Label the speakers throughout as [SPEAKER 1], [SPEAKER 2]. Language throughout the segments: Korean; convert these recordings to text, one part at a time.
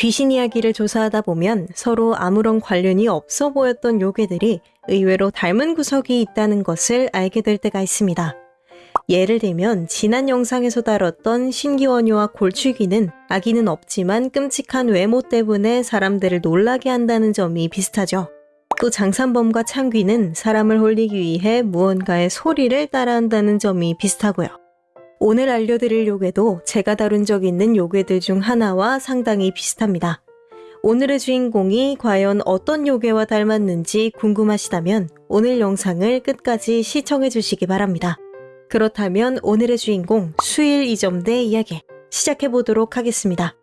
[SPEAKER 1] 귀신 이야기를 조사하다 보면 서로 아무런 관련이 없어 보였던 요괴들이 의외로 닮은 구석이 있다는 것을 알게 될 때가 있습니다. 예를 들면 지난 영상에서 다뤘던 신기원유와 골추기는 아기는 없지만 끔찍한 외모 때문에 사람들을 놀라게 한다는 점이 비슷하죠. 또 장산범과 창귀는 사람을 홀리기 위해 무언가의 소리를 따라한다는 점이 비슷하고요. 오늘 알려드릴 요괴도 제가 다룬 적 있는 요괴들 중 하나와 상당히 비슷합니다. 오늘의 주인공이 과연 어떤 요괴와 닮았는지 궁금하시다면 오늘 영상을 끝까지 시청해 주시기 바랍니다. 그렇다면 오늘의 주인공 수일 이점대 이야기 시작해 보도록 하겠습니다.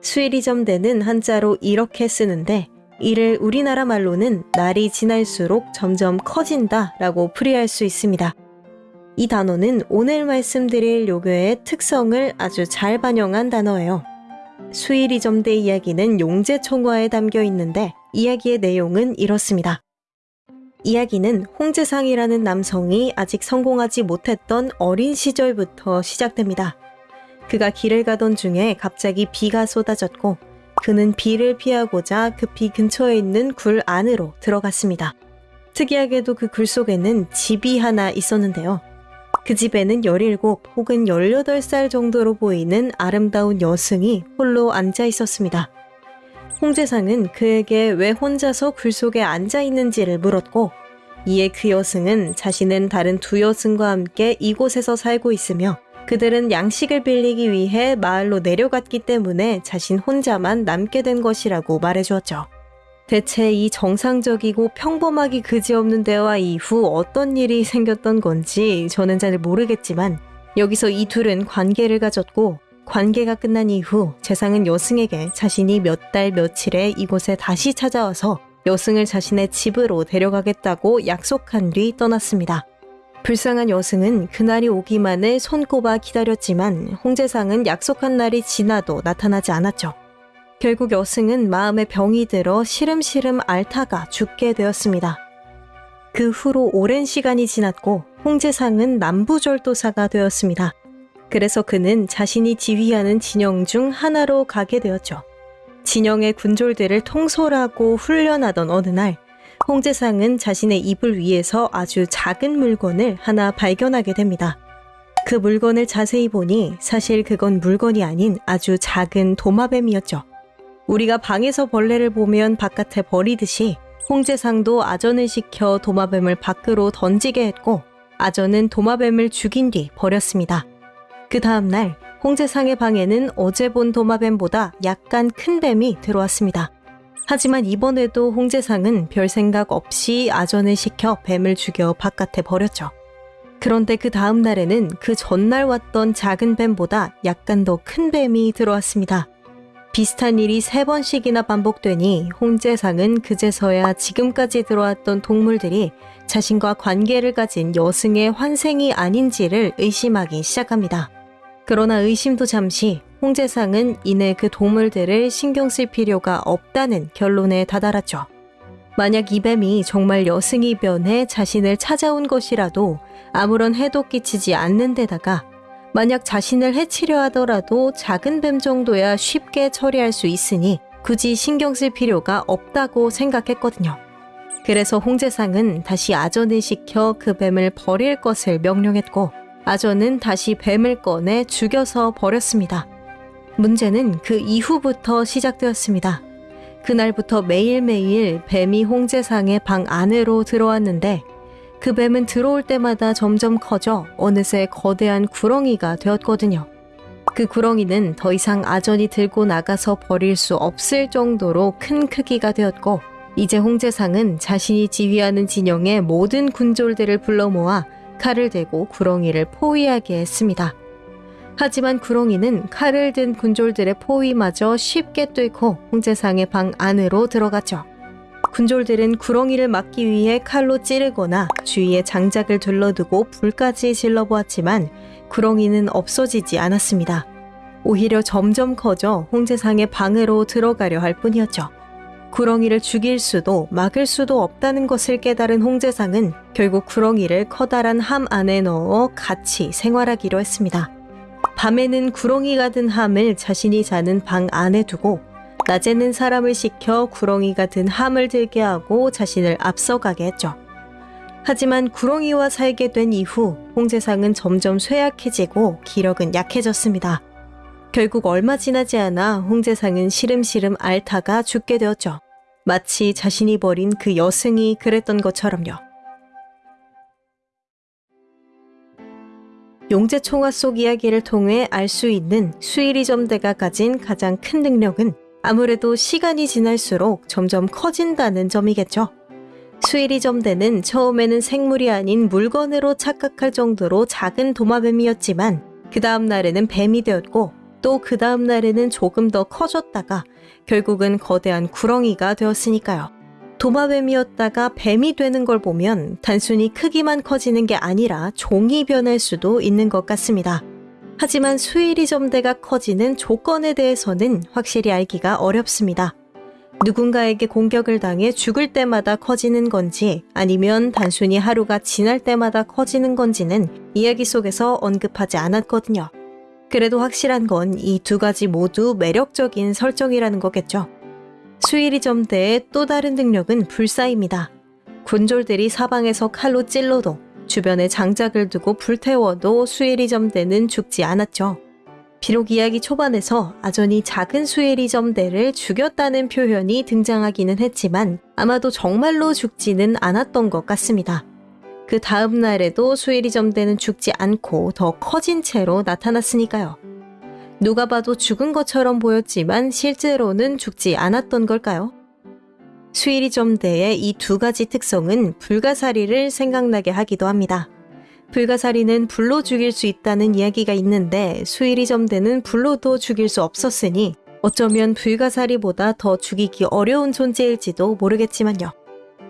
[SPEAKER 1] 수일 이점대는 한자로 이렇게 쓰는데 이를 우리나라 말로는 날이 지날수록 점점 커진다 라고 풀이할 수 있습니다. 이 단어는 오늘 말씀드릴 요괴의 특성을 아주 잘 반영한 단어예요. 수일이점대 이야기는 용제총화에 담겨 있는데 이야기의 내용은 이렇습니다. 이야기는 홍재상이라는 남성이 아직 성공하지 못했던 어린 시절부터 시작됩니다. 그가 길을 가던 중에 갑자기 비가 쏟아졌고 그는 비를 피하고자 급히 근처에 있는 굴 안으로 들어갔습니다. 특이하게도 그 굴 속에는 집이 하나 있었는데요. 그 집에는 17 혹은 18살 정도로 보이는 아름다운 여승이 홀로 앉아 있었습니다. 홍재상은 그에게 왜 혼자서 굴 속에 앉아 있는지를 물었고, 이에 그 여승은 자신은 다른 두 여승과 함께 이곳에서 살고 있으며 그들은 양식을 빌리기 위해 마을로 내려갔기 때문에 자신 혼자만 남게 된 것이라고 말해주었죠. 대체 이 정상적이고 평범하기 그지없는 대화 이후 어떤 일이 생겼던 건지 저는 잘 모르겠지만 여기서 이 둘은 관계를 가졌고 관계가 끝난 이후 재상은 여승에게 자신이 몇 달 며칠에 이곳에 다시 찾아와서 여승을 자신의 집으로 데려가겠다고 약속한 뒤 떠났습니다. 불쌍한 여승은 그날이 오기만을 손꼽아 기다렸지만 홍재상은 약속한 날이 지나도 나타나지 않았죠. 결국 여승은 마음에 병이 들어 시름시름 앓다가 죽게 되었습니다. 그 후로 오랜 시간이 지났고 홍재상은 남부절도사가 되었습니다. 그래서 그는 자신이 지휘하는 진영 중 하나로 가게 되었죠. 진영의 군졸들을 통솔하고 훈련하던 어느 날 홍재상은 자신의 이불 위에서 아주 작은 물건을 하나 발견하게 됩니다. 그 물건을 자세히 보니 사실 그건 물건이 아닌 아주 작은 도마뱀이었죠. 우리가 방에서 벌레를 보면 바깥에 버리듯이 홍재상도 아전을 시켜 도마뱀을 밖으로 던지게 했고 아전은 도마뱀을 죽인 뒤 버렸습니다. 그 다음날 홍재상의 방에는 어제 본 도마뱀보다 약간 큰 뱀이 들어왔습니다. 하지만 이번에도 홍재상은 별 생각 없이 아전을 시켜 뱀을 죽여 바깥에 버렸죠. 그런데 그 다음 날에는 그 전날 왔던 작은 뱀보다 약간 더 큰 뱀이 들어왔습니다. 비슷한 일이 세 번씩이나 반복되니 홍재상은 그제서야 지금까지 들어왔던 동물들이 자신과 관계를 가진 여승의 환생이 아닌지를 의심하기 시작합니다. 그러나 의심도 잠시 홍재상은 이내 그 동물들을 신경 쓸 필요가 없다는 결론에 다다랐죠. 만약 이 뱀이 정말 여승이 변해 자신을 찾아온 것이라도 아무런 해도 끼치지 않는 데다가 만약 자신을 해치려 하더라도 작은 뱀 정도야 쉽게 처리할 수 있으니 굳이 신경 쓸 필요가 없다고 생각했거든요. 그래서 홍재상은 다시 아전을 시켜 그 뱀을 버릴 것을 명령했고 아전은 다시 뱀을 꺼내 죽여서 버렸습니다. 문제는 그 이후부터 시작되었습니다. 그날부터 매일매일 뱀이 홍재상의 방 안으로 들어왔는데 그 뱀은 들어올 때마다 점점 커져 어느새 거대한 구렁이가 되었거든요. 그 구렁이는 더 이상 아전이 들고 나가서 버릴 수 없을 정도로 큰 크기가 되었고 이제 홍재상은 자신이 지휘하는 진영의 모든 군졸들을 불러 모아 칼을 대고 구렁이를 포위하게 했습니다. 하지만 구렁이는 칼을 든 군졸들의 포위마저 쉽게 뚫고 홍제상의 방 안으로 들어갔죠. 군졸들은 구렁이를 막기 위해 칼로 찌르거나 주위에 장작을 둘러두고 불까지 질러보았지만 구렁이는 없어지지 않았습니다. 오히려 점점 커져 홍제상의 방으로 들어가려 할 뿐이었죠. 구렁이를 죽일 수도 막을 수도 없다는 것을 깨달은 홍제상은 결국 구렁이를 커다란 함 안에 넣어 같이 생활하기로 했습니다. 밤에는 구렁이가 든 함을 자신이 자는 방 안에 두고 낮에는 사람을 시켜 구렁이가 든 함을 들게 하고 자신을 앞서가게 했죠. 하지만 구렁이와 살게 된 이후 홍제상은 점점 쇠약해지고 기력은 약해졌습니다. 결국 얼마 지나지 않아 홍제상은 시름시름 앓다가 죽게 되었죠. 마치 자신이 버린 그 여승이 그랬던 것처럼요. 용제총화 속 이야기를 통해 알 수 있는 수일이 점대가 가진 가장 큰 능력은 아무래도 시간이 지날수록 점점 커진다는 점이겠죠. 수일이 점대는 처음에는 생물이 아닌 물건으로 착각할 정도로 작은 도마뱀이었지만 그 다음 날에는 뱀이 되었고 또 그 다음 날에는 조금 더 커졌다가 결국은 거대한 구렁이가 되었으니까요. 도마뱀이었다가 뱀이 되는 걸 보면 단순히 크기만 커지는 게 아니라 종이 변할 수도 있는 것 같습니다. 하지만 수일이 점대가 커지는 조건에 대해서는 확실히 알기가 어렵습니다. 누군가에게 공격을 당해 죽을 때마다 커지는 건지 아니면 단순히 하루가 지날 때마다 커지는 건지는 이야기 속에서 언급하지 않았거든요. 그래도 확실한 건 이 두 가지 모두 매력적인 설정이라는 거겠죠. 수일이 점대의 또 다른 능력은 불사입니다. 군졸들이 사방에서 칼로 찔러도 주변에 장작을 두고 불태워도 수일이 점대는 죽지 않았죠. 비록 이야기 초반에서 아전이 작은 수일이 점대를 죽였다는 표현이 등장하기는 했지만 아마도 정말로 죽지는 않았던 것 같습니다. 그 다음 날에도 수일이 점대는 죽지 않고 더 커진 채로 나타났으니까요. 누가 봐도 죽은 것처럼 보였지만 실제로는 죽지 않았던 걸까요? 수일이 점대의 이 두 가지 특성은 불가사리를 생각나게 하기도 합니다. 불가사리는 불로 죽일 수 있다는 이야기가 있는데 수일이 점대는 불로도 죽일 수 없었으니 어쩌면 불가사리보다 더 죽이기 어려운 존재일지도 모르겠지만요.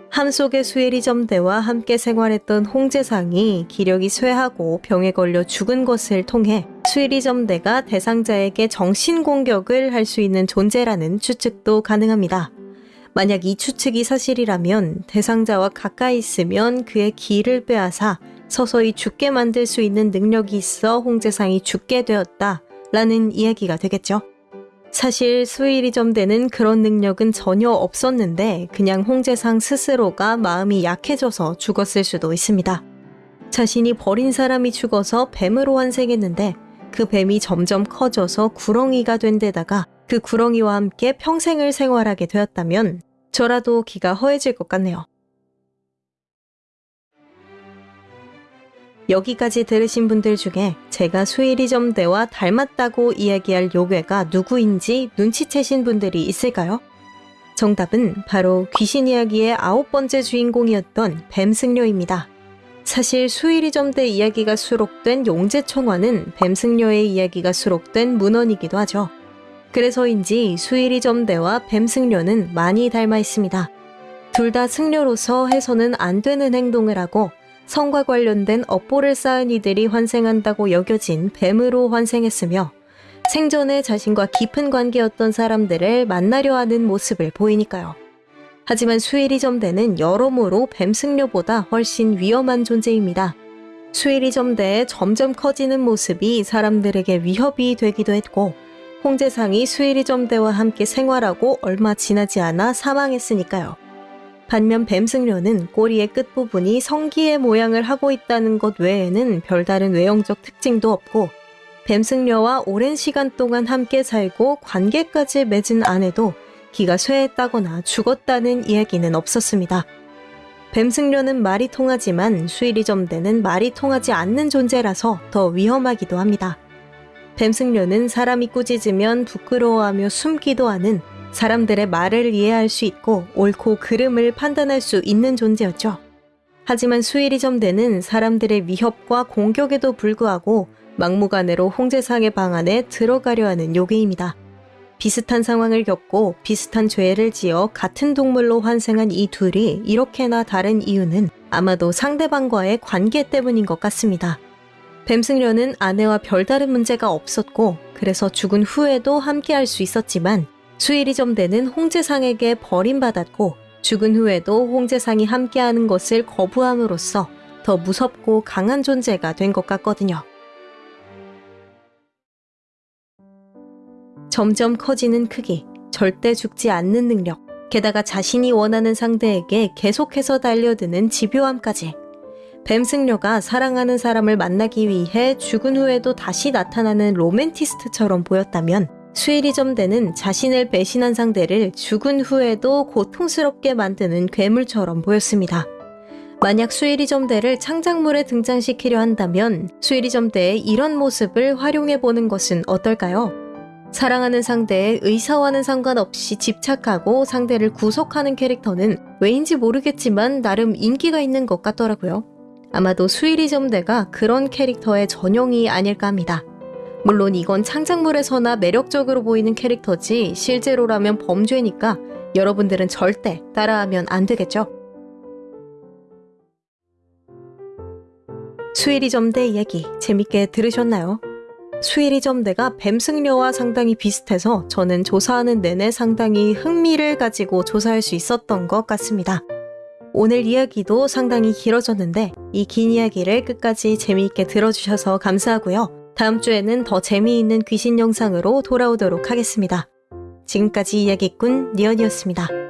[SPEAKER 1] 함 속의 수일이 점대와 함께 생활했던 홍제상이 기력이 쇠하고 병에 걸려 죽은 것을 통해 수일이 점대가 대상자에게 정신 공격을 할 수 있는 존재라는 추측도 가능합니다. 만약 이 추측이 사실이라면 대상자와 가까이 있으면 그의 기를 빼앗아 서서히 죽게 만들 수 있는 능력이 있어 홍제상이 죽게 되었다 라는 이야기가 되겠죠. 사실 수일이 점대는 그런 능력은 전혀 없었는데 그냥 홍제상 스스로가 마음이 약해져서 죽었을 수도 있습니다. 자신이 버린 사람이 죽어서 뱀으로 환생했는데 그 뱀이 점점 커져서 구렁이가 된 데다가 그 구렁이와 함께 평생을 생활하게 되었다면 저라도 기가 허해질 것 같네요. 여기까지 들으신 분들 중에 제가 수일이 점대와 닮았다고 이야기할 요괴가 누구인지 눈치채신 분들이 있을까요? 정답은 바로 귀신 이야기의 아홉 번째 주인공이었던 뱀승려입니다. 사실 수일이 점대 이야기가 수록된 용제청화는 뱀승려의 이야기가 수록된 문헌이기도 하죠. 그래서인지 수일이 점대와 뱀승려는 많이 닮아 있습니다. 둘 다 승려로서 해서는 안 되는 행동을 하고 성과 관련된 업보를 쌓은 이들이 환생한다고 여겨진 뱀으로 환생했으며 생전에 자신과 깊은 관계였던 사람들을 만나려 하는 모습을 보이니까요. 하지만 수일이 점대는 여러모로 뱀승려보다 훨씬 위험한 존재입니다. 수일이 점대의 점점 커지는 모습이 사람들에게 위협이 되기도 했고 홍제상이 수일이 점대와 함께 생활하고 얼마 지나지 않아 사망했으니까요. 반면 뱀승려는 꼬리의 끝부분이 성기의 모양을 하고 있다는 것 외에는 별다른 외형적 특징도 없고 뱀승려와 오랜 시간 동안 함께 살고 관계까지 맺은 아내도 기가 쇠했다거나 죽었다는 이야기는 없었습니다. 뱀승려는 말이 통하지만 수일이점대는 말이 통하지 않는 존재라서 더 위험하기도 합니다. 뱀승려는 사람이 꾸짖으면 부끄러워하며 숨기도 하는 사람들의 말을 이해할 수 있고 옳고 그름을 판단할 수 있는 존재였죠. 하지만 수일이 점대는 사람들의 위협과 공격에도 불구하고 막무가내로 홍제상의 방 안에 들어가려 하는 요괴입니다. 비슷한 상황을 겪고 비슷한 죄를 지어 같은 동물로 환생한 이 둘이 이렇게나 다른 이유는 아마도 상대방과의 관계 때문인 것 같습니다. 뱀승려는 아내와 별다른 문제가 없었고 그래서 죽은 후에도 함께할 수 있었지만 수일이 점되는 홍제상에게 버림받았고 죽은 후에도 홍제상이 함께하는 것을 거부함으로써 더 무섭고 강한 존재가 된 것 같거든요. 점점 커지는 크기, 절대 죽지 않는 능력, 게다가 자신이 원하는 상대에게 계속해서 달려드는 집요함까지. 뱀승려가 사랑하는 사람을 만나기 위해 죽은 후에도 다시 나타나는 로맨티스트처럼 보였다면 수일이점대는 자신을 배신한 상대를 죽은 후에도 고통스럽게 만드는 괴물처럼 보였습니다. 만약 수일이점대를 창작물에 등장시키려 한다면 수일이점대의 이런 모습을 활용해보는 것은 어떨까요? 사랑하는 상대의 의사와는 상관없이 집착하고 상대를 구속하는 캐릭터는 왜인지 모르겠지만 나름 인기가 있는 것 같더라고요. 아마도 수일이점대가 그런 캐릭터의 전용이 아닐까 합니다. 물론 이건 창작물에서나 매력적으로 보이는 캐릭터지 실제로라면 범죄니까 여러분들은 절대 따라하면 안 되겠죠? 수일이점대 얘기 재밌게 들으셨나요? 수일이점대가 뱀승려와 상당히 비슷해서 저는 조사하는 내내 상당히 흥미를 가지고 조사할 수 있었던 것 같습니다. 오늘 이야기도 상당히 길어졌는데 이 긴 이야기를 끝까지 재미있게 들어주셔서 감사하고요. 다음 주에는 더 재미있는 귀신 영상으로 돌아오도록 하겠습니다. 지금까지 이야기꾼 니언이었습니다.